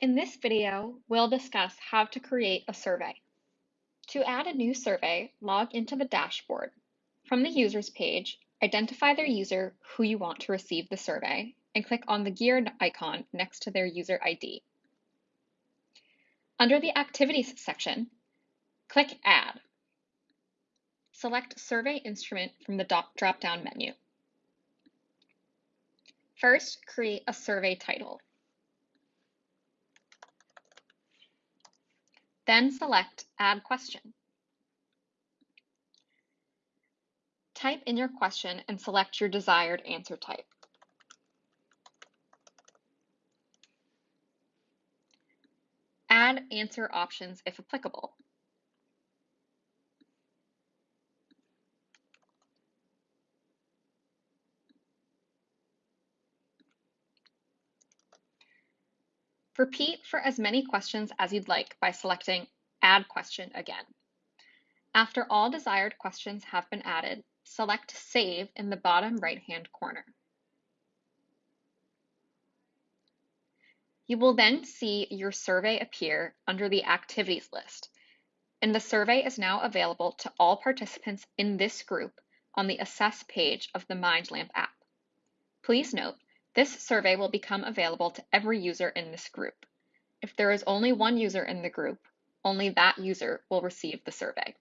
In this video, we'll discuss how to create a survey. To add a new survey, log into the dashboard. From the Users page, identify their user who you want to receive the survey, and click on the gear icon next to their user ID. Under the Activities section, click Add. Select Survey Instrument from the drop-down menu. First, create a survey title. Then select Add Question. Type in your question and select your desired answer type. Add answer options if applicable. Repeat for as many questions as you'd like by selecting Add Question again. After all desired questions have been added, select Save in the bottom right-hand corner. You will then see your survey appear under the Activities list, and the survey is now available to all participants in this group on the Assess page of the MindLamp app. Please note this survey will become available to every user in this group. If there is only one user in the group, only that user will receive the survey.